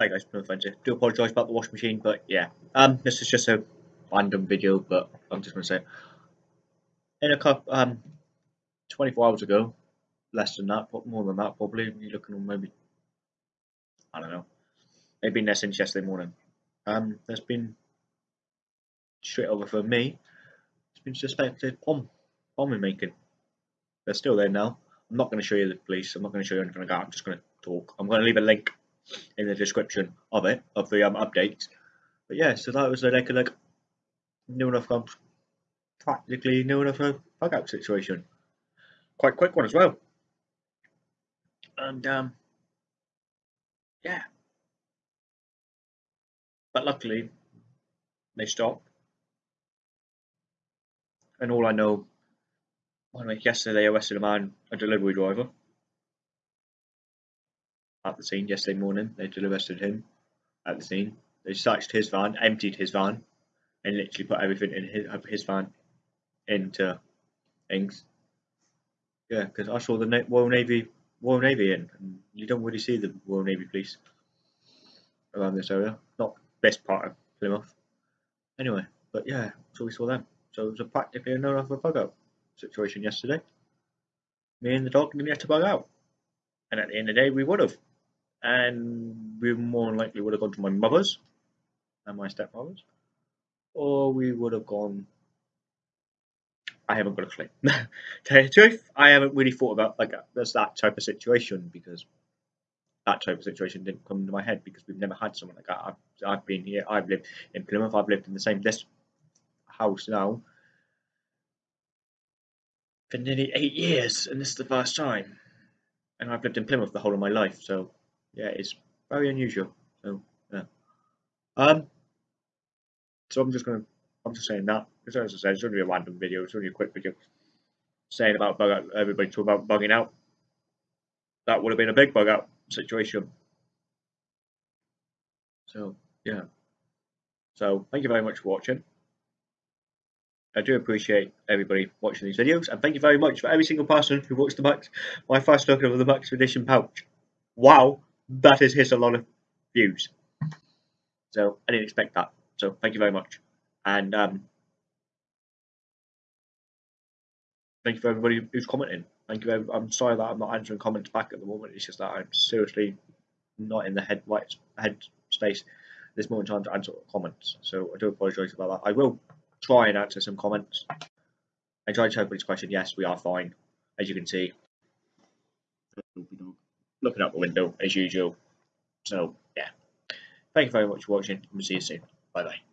Hi guys, no offense. Do apologise about the washing machine, but yeah. Um, this is just a random video, but I'm just gonna say, in a couple, um, 24 hours ago, less than that, but more than that, probably. You're looking on maybe, I don't know, maybe less since yesterday morning. Um, there's been straight over for me. It's been suspected bomb, bombing making. They're still there now. I'm not going to show you the police. I'm not going to show you anything like that. I'm just going to talk. I'm going to leave a link in the description of it, of the um, updates. But yeah, so that was like a like new enough um, practically new enough a bug out situation. Quite quick one as well. And um yeah. But luckily they stopped. And all I know yesterday they arrested a man, a delivery driver at the scene yesterday morning. They arrested him at the scene. They searched his van, emptied his van, and literally put everything in his, his van into things. Yeah, because I saw the Royal Navy Royal Navy in, and you don't really see the Royal Navy police around this area. Not best part of Plymouth. Anyway, but yeah, so we saw them. So it was a practically a no a bug out situation yesterday. Me and the dog didn't get to bug out. And at the end of the day, we would have and we more than likely would have gone to my mother's and my stepmother's, or we would have gone. I haven't got a clue. Tell you the truth, I haven't really thought about like there's that type of situation because that type of situation didn't come into my head because we've never had someone like that. I've, I've been here. I've lived in Plymouth. I've lived in the same this house now for nearly eight years, and this is the first time. And I've lived in Plymouth the whole of my life, so yeah, it's very unusual. So yeah. Um. So I'm just gonna, I'm just saying that because as I said, it's only a random video. It's only a quick video saying about bug out. Everybody talking about bugging out. That would have been a big bug out situation. So yeah. So thank you very much for watching. I do appreciate everybody watching these videos, and thank you very much for every single person who watched the Max, my first look of the Maxpedition pouch. Wow, that has hit a lot of views. So I didn't expect that. So thank you very much. And um, thank you for everybody who's commenting. Thank you. I'm sorry that I'm not answering comments back at the moment. It's just that I'm seriously not in the head right head space this moment in time to answer comments. So I do apologise about that. I will try and answer some comments. I tried to everybody's question. Yes, we are fine, as you can see looking out the window as usual. So yeah, thank you very much for watching and we'll see you soon. Bye bye.